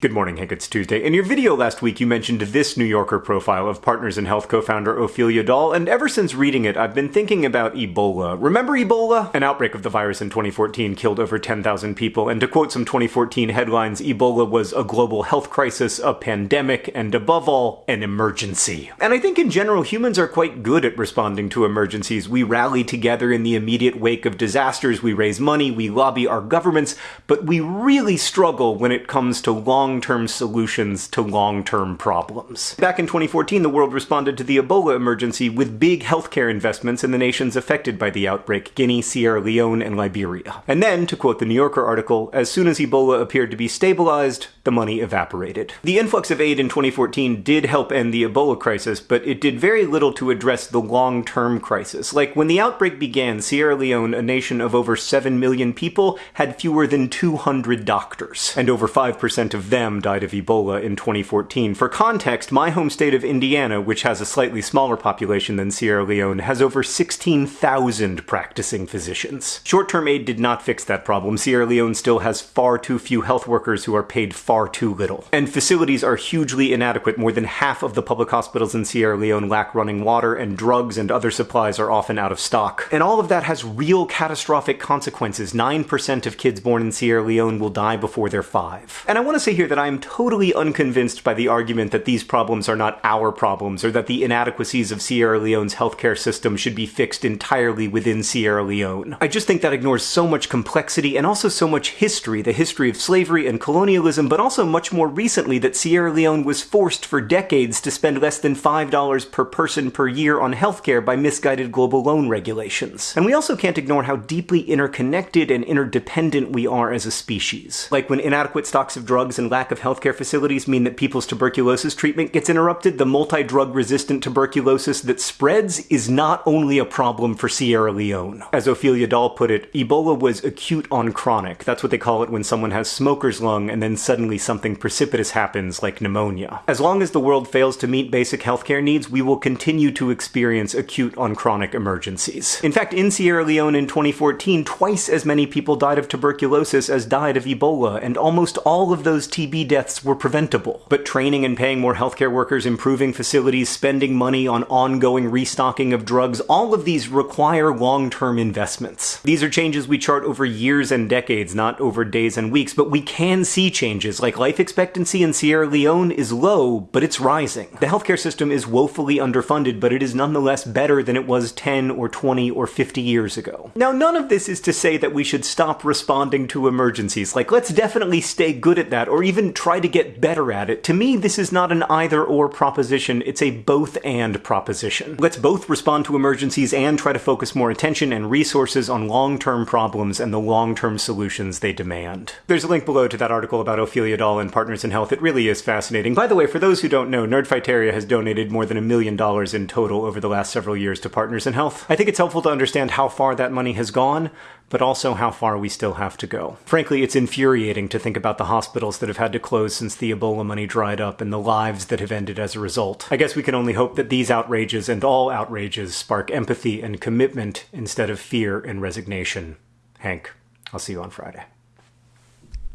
Good morning, Hank. It's Tuesday. In your video last week, you mentioned this New Yorker profile of Partners in Health co-founder Ophelia Dahl, and ever since reading it, I've been thinking about Ebola. Remember Ebola? An outbreak of the virus in 2014 killed over 10,000 people, and to quote some 2014 headlines, Ebola was a global health crisis, a pandemic, and above all, an emergency. And I think in general, humans are quite good at responding to emergencies. We rally together in the immediate wake of disasters, we raise money, we lobby our governments, but we really struggle when it comes to long long-term solutions to long-term problems. Back in 2014, the world responded to the Ebola emergency with big healthcare investments in the nations affected by the outbreak, Guinea, Sierra Leone, and Liberia. And then, to quote the New Yorker article, as soon as Ebola appeared to be stabilized, the money evaporated. The influx of aid in 2014 did help end the Ebola crisis, but it did very little to address the long-term crisis. Like, when the outbreak began, Sierra Leone, a nation of over 7 million people, had fewer than 200 doctors, and over 5% of them them died of Ebola in 2014. For context, my home state of Indiana, which has a slightly smaller population than Sierra Leone, has over 16,000 practicing physicians. Short-term aid did not fix that problem. Sierra Leone still has far too few health workers who are paid far too little. And facilities are hugely inadequate. More than half of the public hospitals in Sierra Leone lack running water, and drugs and other supplies are often out of stock. And all of that has real catastrophic consequences. 9% of kids born in Sierra Leone will die before they're five. And I want to say here that I am totally unconvinced by the argument that these problems are not our problems, or that the inadequacies of Sierra Leone's healthcare system should be fixed entirely within Sierra Leone. I just think that ignores so much complexity and also so much history, the history of slavery and colonialism, but also much more recently that Sierra Leone was forced for decades to spend less than $5 per person per year on healthcare by misguided global loan regulations. And we also can't ignore how deeply interconnected and interdependent we are as a species. Like when inadequate stocks of drugs and lack of healthcare facilities mean that people's tuberculosis treatment gets interrupted, the multi-drug resistant tuberculosis that spreads is not only a problem for Sierra Leone. As Ophelia Dahl put it, Ebola was acute on chronic. That's what they call it when someone has smoker's lung and then suddenly something precipitous happens, like pneumonia. As long as the world fails to meet basic healthcare needs, we will continue to experience acute on chronic emergencies. In fact, in Sierra Leone in 2014, twice as many people died of tuberculosis as died of Ebola, and almost all of those TB TB deaths were preventable. But training and paying more healthcare workers, improving facilities, spending money on ongoing restocking of drugs, all of these require long-term investments. These are changes we chart over years and decades, not over days and weeks, but we can see changes, like life expectancy in Sierra Leone is low, but it's rising. The healthcare system is woefully underfunded, but it is nonetheless better than it was 10 or 20 or 50 years ago. Now, none of this is to say that we should stop responding to emergencies. Like, let's definitely stay good at that, or even even try to get better at it. To me, this is not an either or proposition, it's a both and proposition. Let's both respond to emergencies and try to focus more attention and resources on long-term problems and the long-term solutions they demand. There's a link below to that article about Ophelia Dahl and Partners in Health. It really is fascinating. By the way, for those who don't know, Nerdfighteria has donated more than a million dollars in total over the last several years to Partners in Health. I think it's helpful to understand how far that money has gone, but also how far we still have to go. Frankly, it's infuriating to think about the hospitals that have had to close since the Ebola money dried up and the lives that have ended as a result. I guess we can only hope that these outrages and all outrages spark empathy and commitment instead of fear and resignation. Hank, I'll see you on Friday.